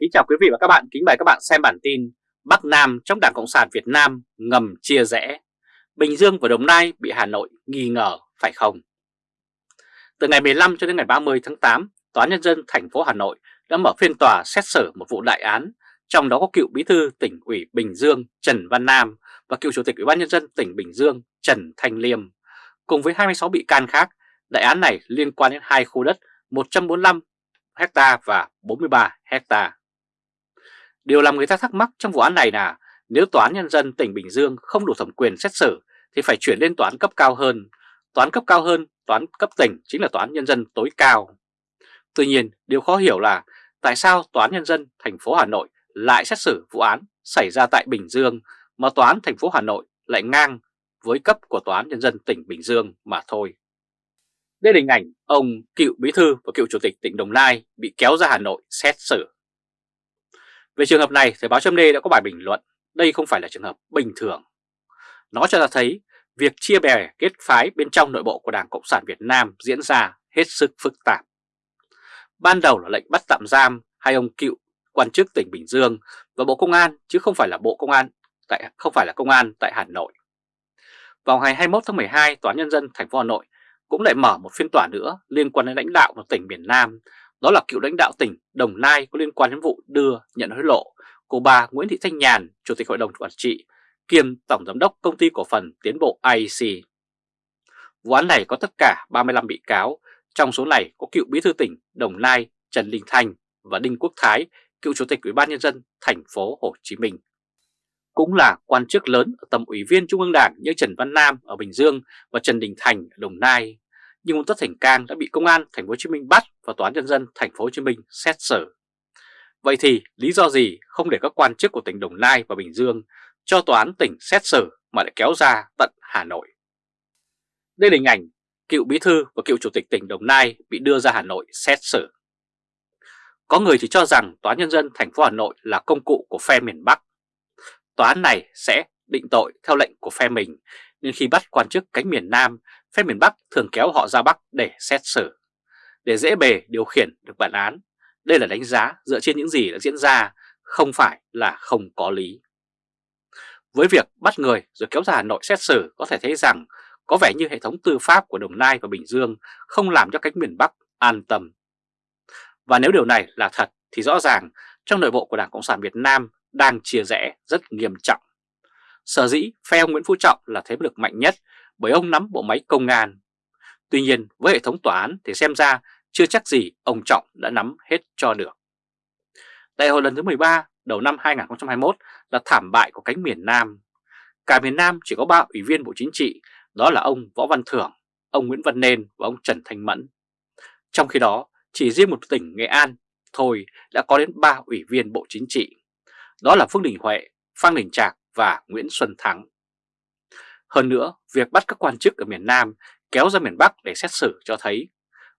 Kính chào quý vị và các bạn, kính mời các bạn xem bản tin Bắc Nam trong Đảng Cộng sản Việt Nam ngầm chia rẽ Bình Dương và Đồng Nai bị Hà Nội nghi ngờ phải không? Từ ngày 15 cho đến ngày 30 tháng 8, Tòa án Nhân dân thành phố Hà Nội đã mở phiên tòa xét xử một vụ đại án trong đó có cựu bí thư tỉnh ủy Bình Dương Trần Văn Nam và cựu chủ tịch Ủy ban Nhân dân tỉnh Bình Dương Trần Thanh Liêm cùng với 26 bị can khác. Đại án này liên quan đến hai khu đất 145 hecta và 43 hecta. Điều làm người ta thắc mắc trong vụ án này là nếu Tòa án Nhân dân tỉnh Bình Dương không đủ thẩm quyền xét xử thì phải chuyển lên tòa án cấp cao hơn. Tòa án cấp cao hơn, tòa án cấp tỉnh chính là tòa án nhân dân tối cao. Tuy nhiên, điều khó hiểu là tại sao tòa án nhân dân thành phố Hà Nội lại xét xử vụ án xảy ra tại Bình Dương mà tòa án thành phố Hà Nội lại ngang với cấp của tòa án nhân dân tỉnh Bình Dương mà thôi. Đây là hình ảnh ông cựu bí thư và cựu chủ tịch tỉnh Đồng Nai bị kéo ra Hà Nội xét xử. Về trường hợp này, Thời báo chấm đã có bài bình luận, đây không phải là trường hợp bình thường. Nó cho ta thấy việc chia bè kết phái bên trong nội bộ của Đảng Cộng sản Việt Nam diễn ra hết sức phức tạp. Ban đầu là lệnh bắt tạm giam hai ông cựu quan chức tỉnh Bình Dương và Bộ Công an chứ không phải là Bộ Công an tại không phải là công an tại Hà Nội. Vào ngày 21 tháng 12, Tòa nhân dân thành phố Hà Nội cũng lại mở một phiên tòa nữa liên quan đến lãnh đạo một tỉnh miền Nam, đó là cựu lãnh đạo tỉnh Đồng Nai có liên quan đến vụ đưa nhận hối lộ của bà Nguyễn Thị Thanh Nhàn, Chủ tịch Hội đồng Quản trị, kiêm Tổng Giám đốc Công ty Cổ phần Tiến bộ IEC. Vụ án này có tất cả 35 bị cáo, trong số này có cựu bí thư tỉnh Đồng Nai Trần Đình Thành và Đinh Quốc Thái, cựu Chủ tịch Ủy ban Nhân dân thành phố Hồ Chí Minh. Cũng là quan chức lớn ở tầm ủy viên Trung ương Đảng như Trần Văn Nam ở Bình Dương và Trần Đình Thành ở Đồng Nai, nhưng ông Tất Thành Cang đã bị Công an thành phố Hồ Chí Minh bắt và Tòa án Nhân dân thành phố Hồ Chí Minh xét xử. Vậy thì lý do gì không để các quan chức của tỉnh Đồng Nai và Bình Dương cho tòa án tỉnh xét xử mà lại kéo ra tận Hà Nội? Đây là hình ảnh cựu bí thư và cựu chủ tịch tỉnh Đồng Nai bị đưa ra Hà Nội xét xử. Có người thì cho rằng Tòa án Nhân dân thành phố Hà Nội là công cụ của phe miền Bắc. Tòa án này sẽ định tội theo lệnh của phe mình, nên khi bắt quan chức cánh miền Nam, phe miền Bắc thường kéo họ ra Bắc để xét xử. Để dễ bề điều khiển được bản án, đây là đánh giá dựa trên những gì đã diễn ra, không phải là không có lý. Với việc bắt người rồi kéo ra Hà Nội xét xử có thể thấy rằng có vẻ như hệ thống tư pháp của Đồng Nai và Bình Dương không làm cho cánh miền Bắc an tâm và nếu điều này là thật thì rõ ràng trong nội bộ của Đảng Cộng sản Việt Nam đang chia rẽ rất nghiêm trọng. Sở dĩ phe ông Nguyễn Phú Trọng là thế lực mạnh nhất bởi ông nắm bộ máy công an. Tuy nhiên với hệ thống tòa án thì xem ra chưa chắc gì ông Trọng đã nắm hết cho được. Đại hội lần thứ 13 đầu năm 2021 là thảm bại của cánh miền Nam. Cả miền Nam chỉ có 3 ủy viên Bộ Chính trị, đó là ông Võ Văn Thưởng, ông Nguyễn Văn Nên và ông Trần Thanh Mẫn. Trong khi đó, chỉ riêng một tỉnh Nghệ An thôi đã có đến 3 ủy viên Bộ Chính trị. Đó là Phương Đình Huệ, Phan Đình Trạc và Nguyễn Xuân Thắng. Hơn nữa, việc bắt các quan chức ở miền Nam kéo ra miền Bắc để xét xử cho thấy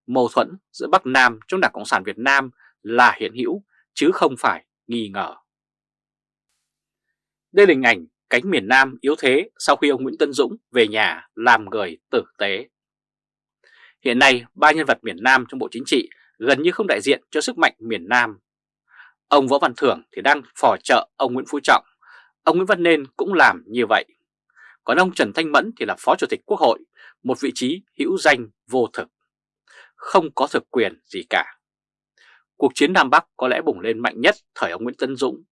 mâu thuẫn giữa Bắc Nam trong Đảng Cộng sản Việt Nam là hiện hữu chứ không phải nghi ngờ. Đây là hình ảnh cánh miền Nam yếu thế sau khi ông Nguyễn Tân Dũng về nhà làm người tử tế. Hiện nay, ba nhân vật miền Nam trong Bộ Chính trị gần như không đại diện cho sức mạnh miền Nam. Ông Võ Văn Thưởng thì đang phò trợ ông Nguyễn Phú Trọng, ông Nguyễn Văn Nên cũng làm như vậy. Còn ông Trần Thanh Mẫn thì là Phó Chủ tịch Quốc hội, một vị trí hữu danh vô thực, không có thực quyền gì cả. Cuộc chiến Nam Bắc có lẽ bùng lên mạnh nhất thời ông Nguyễn Tân Dũng.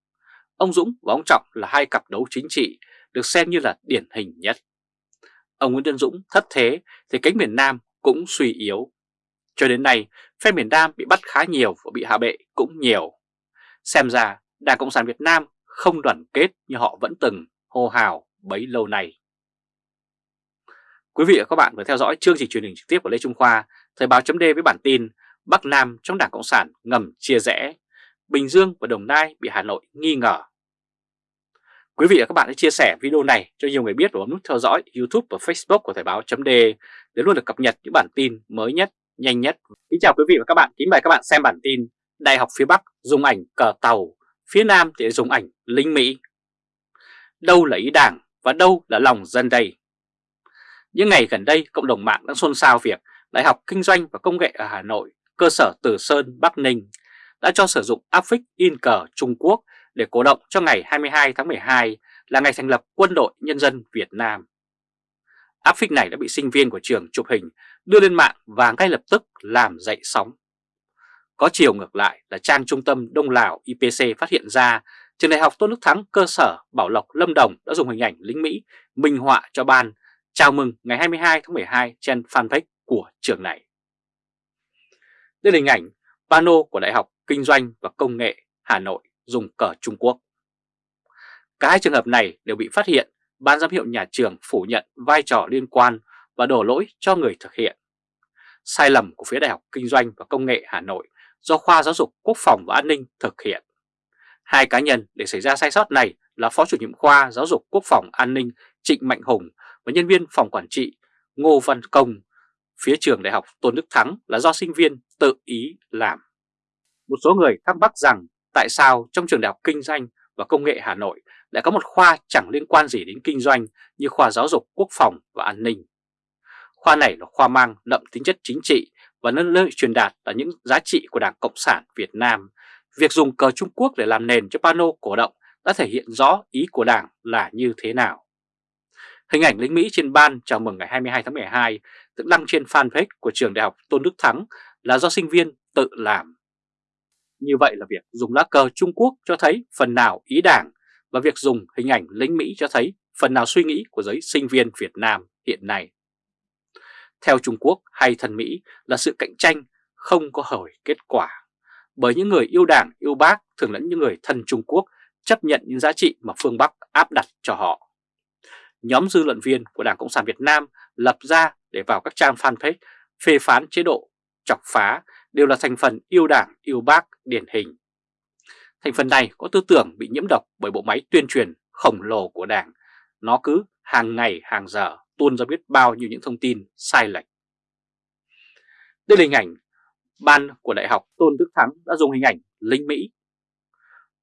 Ông Dũng và ông Trọng là hai cặp đấu chính trị được xem như là điển hình nhất. Ông Nguyễn Tân Dũng thất thế thì cánh miền Nam cũng suy yếu. Cho đến nay, phe miền Nam bị bắt khá nhiều và bị hạ bệ cũng nhiều. Xem ra, Đảng Cộng sản Việt Nam không đoàn kết như họ vẫn từng hô hào bấy lâu nay. Quý vị và các bạn vừa theo dõi chương trình truyền hình trực tiếp của Lê Trung Khoa, Thời báo chấm với bản tin Bắc Nam trong Đảng Cộng sản ngầm chia rẽ, Bình Dương và Đồng Nai bị Hà Nội nghi ngờ. Quý vị và các bạn hãy chia sẻ video này cho nhiều người biết và bấm nút theo dõi YouTube và Facebook của Thời báo chấm để luôn được cập nhật những bản tin mới nhất nhanh nhất. Kính chào quý vị và các bạn, kính mời các bạn xem bản tin Đại học phía Bắc dùng ảnh cờ tàu, phía Nam thì dùng ảnh lính Mỹ. Đâu là ý đảng và đâu là lòng dân đây? Những ngày gần đây, cộng đồng mạng đang xôn xao việc Đại học Kinh doanh và Công nghệ ở Hà Nội, cơ sở Từ Sơn, Bắc Ninh đã cho sử dụng áp phích in cờ Trung Quốc để cổ động cho ngày 22 tháng 12 là ngày thành lập Quân đội Nhân dân Việt Nam. Áp phích này đã bị sinh viên của trường chụp hình đưa lên mạng và ngay lập tức làm dậy sóng. Có chiều ngược lại là trang trung tâm Đông Lào IPC phát hiện ra trường đại học Tôn Đức Thắng cơ sở Bảo Lộc Lâm Đồng đã dùng hình ảnh lính Mỹ minh họa cho ban chào mừng ngày 22 tháng 12 trên fanpage của trường này. Đây là hình ảnh pano của Đại học Kinh doanh và Công nghệ Hà Nội dùng cờ Trung Quốc. Cả hai trường hợp này đều bị phát hiện, ban giám hiệu nhà trường phủ nhận vai trò liên quan và đổ lỗi cho người thực hiện. Sai lầm của phía Đại học Kinh doanh và Công nghệ Hà Nội do khoa giáo dục quốc phòng và an ninh thực hiện. Hai cá nhân để xảy ra sai sót này là Phó chủ nhiệm khoa giáo dục quốc phòng an ninh Trịnh Mạnh Hùng và nhân viên phòng quản trị Ngô Văn Công. Phía trường đại học Tôn Đức Thắng là do sinh viên tự ý làm. Một số người thắc mắc rằng tại sao trong trường đại học kinh doanh và công nghệ Hà Nội lại có một khoa chẳng liên quan gì đến kinh doanh như khoa giáo dục quốc phòng và an ninh. Khoa này là khoa mang đậm tính chất chính trị và nơi truyền đạt là những giá trị của Đảng Cộng sản Việt Nam. Việc dùng cờ Trung Quốc để làm nền cho pano cổ động đã thể hiện rõ ý của Đảng là như thế nào. Hình ảnh lính Mỹ trên ban chào mừng ngày 22 tháng 12 được đăng trên fanpage của trường đại học Tôn Đức Thắng là do sinh viên tự làm. Như vậy là việc dùng lá cờ Trung Quốc cho thấy phần nào ý đảng và việc dùng hình ảnh lính Mỹ cho thấy phần nào suy nghĩ của giới sinh viên Việt Nam hiện nay. Theo Trung Quốc hay thân Mỹ là sự cạnh tranh không có hồi kết quả, bởi những người yêu đảng, yêu bác thường lẫn những người thân Trung Quốc chấp nhận những giá trị mà phương Bắc áp đặt cho họ. Nhóm dư luận viên của Đảng Cộng sản Việt Nam lập ra để vào các trang fanpage phê phán chế độ, chọc phá đều là thành phần yêu đảng, yêu bác điển hình. Thành phần này có tư tưởng bị nhiễm độc bởi bộ máy tuyên truyền khổng lồ của đảng. Nó cứ hàng ngày hàng giờ tuôn ra biết bao nhiêu những thông tin sai lệch. Đây là hình ảnh ban của Đại học Tôn Đức Thắng đã dùng hình ảnh lính Mỹ.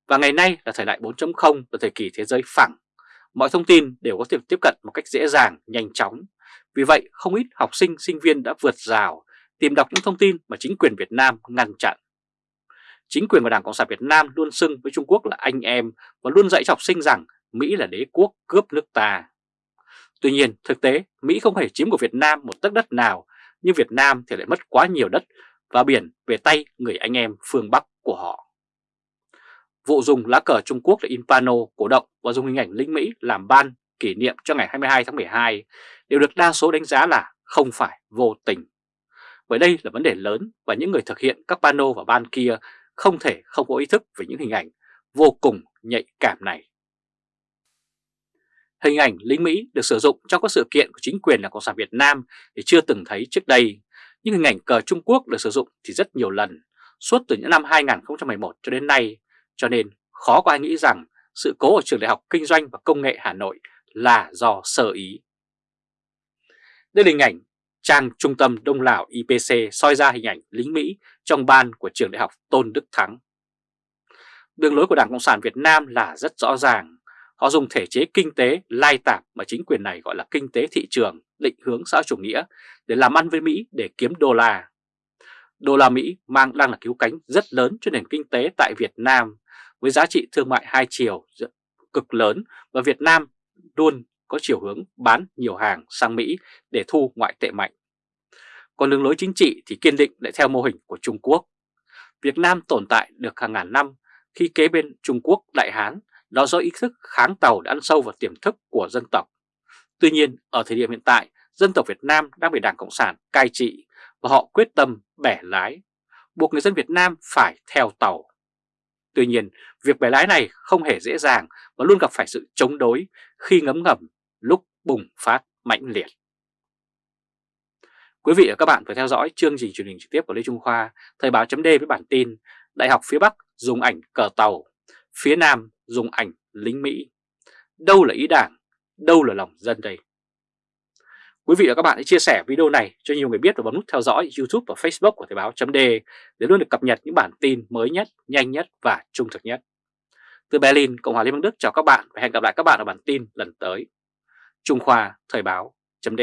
Và ngày nay là thời đại 4.0 là thời kỳ thế giới phẳng. Mọi thông tin đều có thể tiếp cận một cách dễ dàng, nhanh chóng. Vì vậy không ít học sinh, sinh viên đã vượt rào tìm đọc những thông tin mà chính quyền Việt Nam ngăn chặn. Chính quyền và Đảng Cộng sản Việt Nam luôn xưng với Trung Quốc là anh em và luôn dạy cho học sinh rằng Mỹ là đế quốc cướp nước ta. Tuy nhiên, thực tế, Mỹ không hề chiếm của Việt Nam một tấc đất nào, nhưng Việt Nam thì lại mất quá nhiều đất và biển về tay người anh em phương Bắc của họ. Vụ dùng lá cờ Trung Quốc để in pano cổ động và dùng hình ảnh lính Mỹ làm ban kỷ niệm cho ngày 22 tháng 12 đều được đa số đánh giá là không phải vô tình. Bởi đây là vấn đề lớn và những người thực hiện các pano và ban kia không thể không có ý thức về những hình ảnh vô cùng nhạy cảm này. Hình ảnh lính Mỹ được sử dụng trong các sự kiện của chính quyền là Cộng sản Việt Nam thì chưa từng thấy trước đây, nhưng hình ảnh cờ Trung Quốc được sử dụng thì rất nhiều lần, suốt từ những năm 2011 cho đến nay, cho nên khó có ai nghĩ rằng sự cố ở Trường Đại học Kinh doanh và Công nghệ Hà Nội là do sơ ý. Đây là hình ảnh trang trung tâm Đông Lào IPC soi ra hình ảnh lính Mỹ trong ban của Trường Đại học Tôn Đức Thắng. Đường lối của Đảng Cộng sản Việt Nam là rất rõ ràng. Họ dùng thể chế kinh tế lai tạp mà chính quyền này gọi là kinh tế thị trường, định hướng xã chủ nghĩa để làm ăn với Mỹ để kiếm đô la. Đô la Mỹ mang đang là cứu cánh rất lớn cho nền kinh tế tại Việt Nam với giá trị thương mại hai chiều cực lớn và Việt Nam luôn có chiều hướng bán nhiều hàng sang Mỹ để thu ngoại tệ mạnh. Còn đường lối chính trị thì kiên định lại theo mô hình của Trung Quốc. Việt Nam tồn tại được hàng ngàn năm khi kế bên Trung Quốc Đại Hán đó do ý thức kháng tàu đã ăn sâu vào tiềm thức của dân tộc. Tuy nhiên, ở thời điểm hiện tại, dân tộc Việt Nam đang bị Đảng Cộng sản cai trị và họ quyết tâm bẻ lái, buộc người dân Việt Nam phải theo tàu. Tuy nhiên, việc bẻ lái này không hề dễ dàng và luôn gặp phải sự chống đối khi ngấm ngầm lúc bùng phát mạnh liệt. Quý vị và các bạn phải theo dõi chương trình truyền hình trực tiếp của Lê Trung Khoa, Thời báo chấm với bản tin Đại học phía Bắc dùng ảnh cờ tàu, phía Nam dùng ảnh lính Mỹ. Đâu là ý đảng, đâu là lòng dân đây? Quý vị và các bạn hãy chia sẻ video này cho nhiều người biết và bấm nút theo dõi YouTube và Facebook của Thời báo .d để luôn được cập nhật những bản tin mới nhất, nhanh nhất và trung thực nhất. Từ Berlin, Cộng hòa Liên bang Đức chào các bạn và hẹn gặp lại các bạn ở bản tin lần tới. Trung Khoa Thời báo chấm